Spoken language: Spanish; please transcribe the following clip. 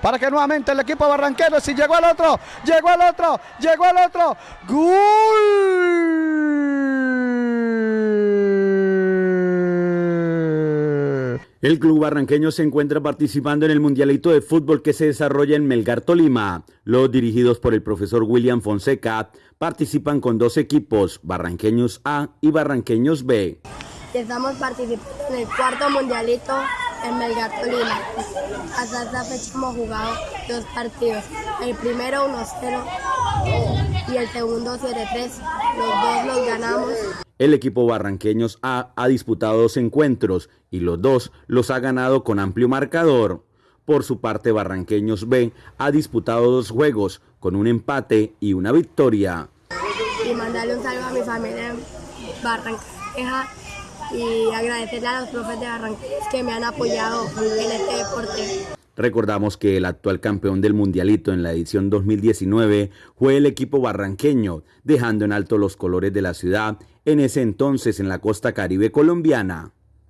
para que nuevamente el equipo barranquero, si llegó al otro, llegó al otro, llegó al otro, ¡Gol! El club barranqueño se encuentra participando en el Mundialito de Fútbol que se desarrolla en Melgar Tolima. Los dirigidos por el profesor William Fonseca participan con dos equipos, Barranqueños A y Barranqueños B. Estamos participando en el cuarto Mundialito en Melgar Tolima. Hasta esta fecha hemos jugado dos partidos. El primero 1-0 y el segundo 7-3. Los dos los ganamos. El equipo Barranqueños A ha disputado dos encuentros y los dos los ha ganado con amplio marcador. Por su parte, Barranqueños B ha disputado dos juegos con un empate y una victoria. Y mandarle un saludo a mi familia en Barranqueja y agradecerle a los profes de Barranquilla que me han apoyado en este deporte. Recordamos que el actual campeón del Mundialito en la edición 2019 fue el equipo barranqueño, dejando en alto los colores de la ciudad, en ese entonces en la costa caribe colombiana.